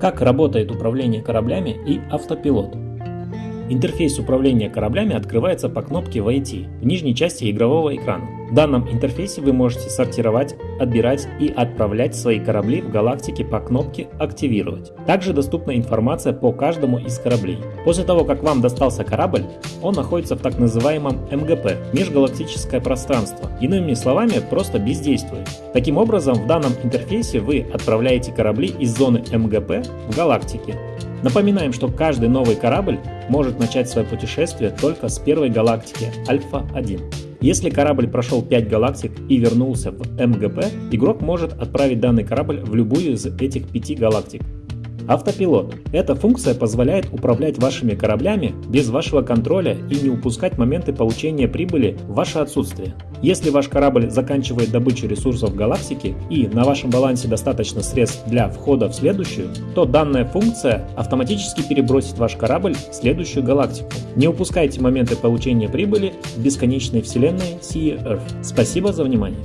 Как работает управление кораблями и автопилот? Интерфейс управления кораблями открывается по кнопке «Войти» в нижней части игрового экрана. В данном интерфейсе вы можете сортировать, отбирать и отправлять свои корабли в галактике по кнопке «Активировать». Также доступна информация по каждому из кораблей. После того, как вам достался корабль, он находится в так называемом МГП – межгалактическое пространство. Иными словами, просто бездействует. Таким образом, в данном интерфейсе вы отправляете корабли из зоны МГП в галактике. Напоминаем, что каждый новый корабль может начать свое путешествие только с первой галактики Альфа-1. Если корабль прошел 5 галактик и вернулся в МГП, игрок может отправить данный корабль в любую из этих 5 галактик. Автопилот. Эта функция позволяет управлять вашими кораблями без вашего контроля и не упускать моменты получения прибыли в ваше отсутствие. Если ваш корабль заканчивает добычу ресурсов галактики и на вашем балансе достаточно средств для входа в следующую, то данная функция автоматически перебросит ваш корабль в следующую галактику. Не упускайте моменты получения прибыли в бесконечной вселенной Sea Earth. Спасибо за внимание.